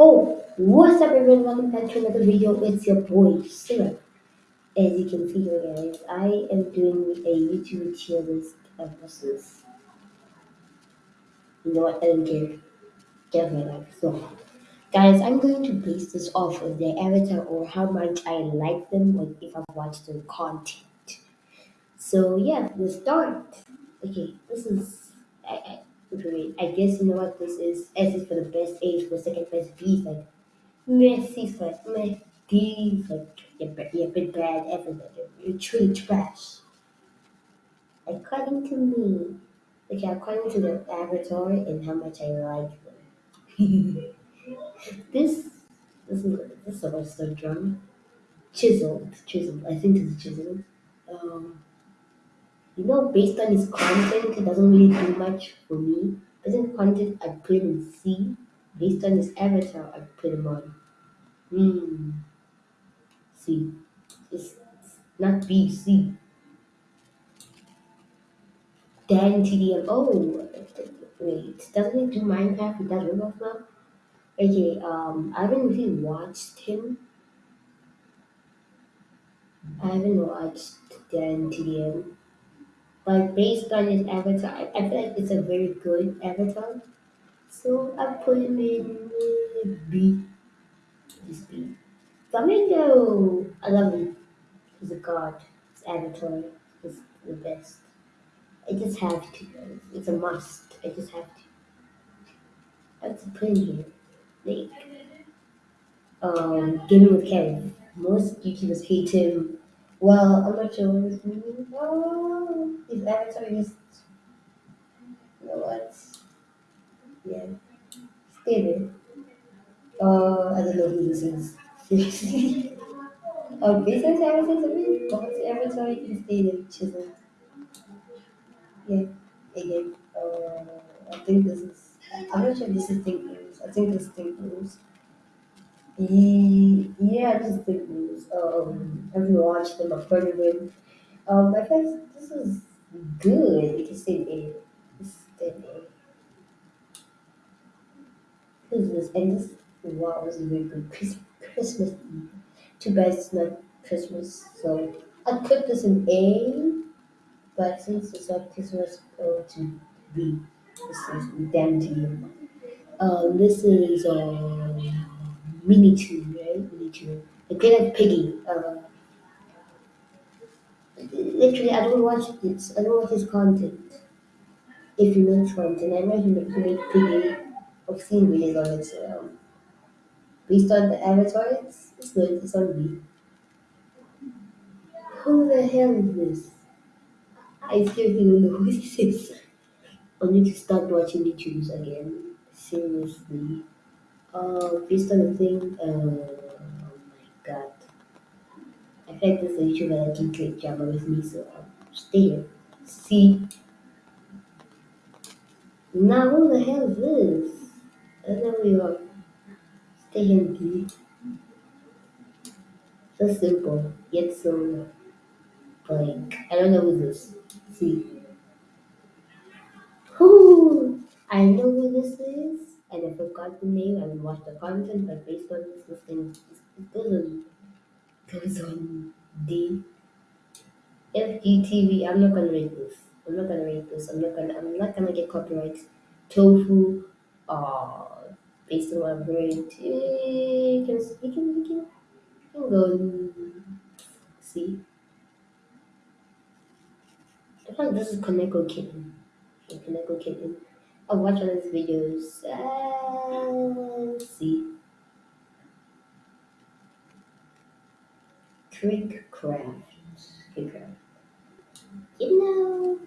Oh, what's up everyone? Welcome back to another video. It's your boy, Sarah. As you can see here guys, I am doing a YouTube tier list of buses. You know what? I don't care. Get my. So, guys, I'm going to base this off of their avatar or how much I like them or if I've watched their content. So, yeah, let's start. Okay, this is. I, guess you know what this is. S is for the best, A is for second best, B is like Messi first, Messi like you're, ba- you're a bit bad everybody. You're truly trash. According to me, okay, according to the avatar and how much I like them. this this is this is about so drum. Chiseled, chiseled. I think it's chiseled. Um, you know, based on his content, it doesn't really do much for me. On content, I put in C. Based on his avatar, I put him on. Hmm. C. It's not B, C. Dan TDM. Oh, wait. Doesn't he do Minecraft? He does Roblox now? Okay, um, I haven't really watched him. I haven't watched Dan TDM. But based on his avatar, I, I feel like it's a very good avatar. So I put him in B. This B. Flamingo! I love him. He's a god. His avatar is the best. I just have to. It's a must. I just have to. That's a put in here. Like, um, Gaming with Kevin. Most YouTubers hate him. Well, I'm not sure his meaning. Oh, his avatar is. You know what? Yeah. Stay there. Uh, I don't know who this is. oh, business avatar a bit. God's avatar, you can stay there. Chisel. Yeah. Again. Uh, I think this is. I'm not sure if this is Think. I think this is Think. Ye- Yeah, this is Think News. Um, have you watched heard of him. Um, I think this is good. It is still A. It's still A. Who's this? And this, wow, this is very good. Chris, Christmas. Too bad it's not Christmas. So I put this in A, but since it's not Christmas, go to B. This is damn to you. Um, this is um, MiniToon, right? MiniToon. The Great Like Piggy. Uh, literally, I don't watch this. I don't watch his content. if he makes content. I know he make, he make pretty obscene videos on um, based on the avatar, it's, it's good. It's on B. Who the hell is this? I seriously don't know who this is. I need to start watching the YouTubes again. Seriously. Uh, based on the thing, uh, oh my god. I feel like this is a YouTuber that can create drama with me, so I'll stay here. See. Now, who the hell is this? I don't know who you are. Stay here, B. So simple, yet so like I don't know who this. See, who I know who this is, and I forgot the name. I will watch the content, but based on this, this thing it goes on goes on D FGTV. I'm not gonna rate this. I'm not gonna rate this. I'm not gonna. I'm not gonna get copyright. Tofu. Uh, based on what I've heard, eh, you can you can you can, you can go see. I thought this is Kaneko Kitten. Kaneko Kitten. I'll watch all his videos. Let's see. KreekCraft. Trick Craft. You know,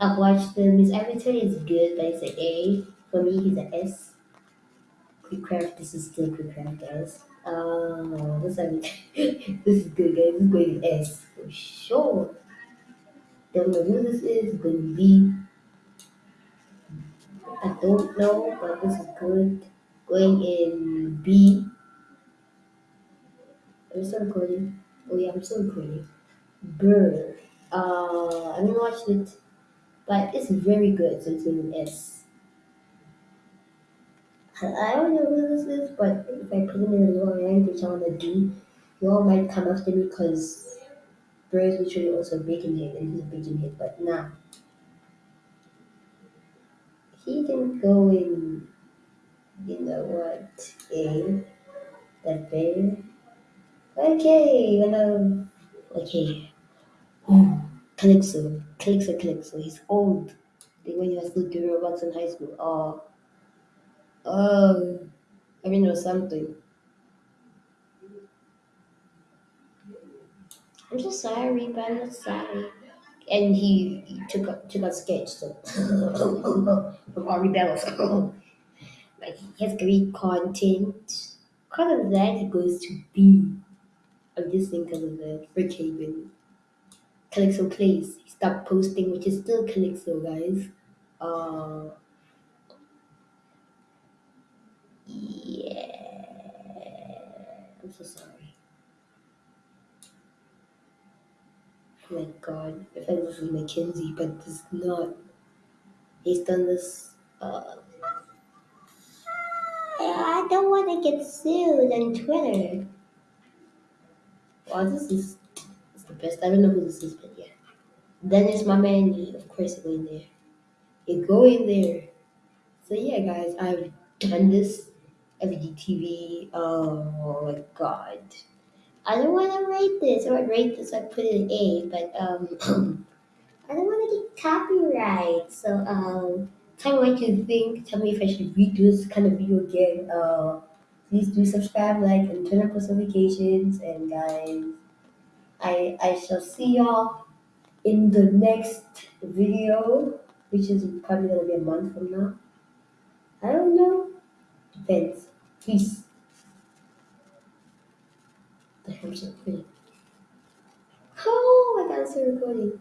I've watched them. His avatar is good, but it's an A. For me, he's an S. KreekCraft, this is still KreekCraft, guys. Uh, this, is good, guys. This is going to S for sure. Don't know who this is. Going to be. I don't know, but this is good. Going in B. I'm still recording. Oh yeah, I'm still recording. Burr. Uh, I haven't watched it, but it's very good. So it's in S. I don't know who this is, but if I put it in a lower rank, which I want to do, you all might come after me because Bro is literally also a bacon head and he's a bacon head, but nah. He can go in, you know what, game, that bear. Okay, you know, okay. Oh, Calixo, Calixo, Calixo, he's old. The when he was still doing Roblox in high school. Oh, oh, I mean, or something. I'm so sorry, but I'm not sorry. And he, he took a, took out sketch, so from Ari Bellos. like he has great content. Because of that, he goes to B. I'm just thinking of the Brookhaven. Calixo Plays. He stopped posting, which is still Calixo, guys. Uh, yeah. I'm so sorry. Oh my god. I thought this was Mackenzie, but this is not. He's done this. Uh, I don't want to get sued on Twitter. Wow, this is, this is the best. I don't know who this is, but yeah. Then there's my man, of course, go in there. You go in there. So yeah, guys, I've done this. FGTV. Oh my god. I don't want to rate this. Or rate this. I put it in A, but um, I don't want to get copyright. So um, tell me what you think. Tell me if I should redo this kind of video again. Uh, please do subscribe, like, and turn on post notifications. And guys, I I shall see y'all in the next video, which is probably gonna be a month from now. I don't know. Depends. Peace. Oh, I got to recording.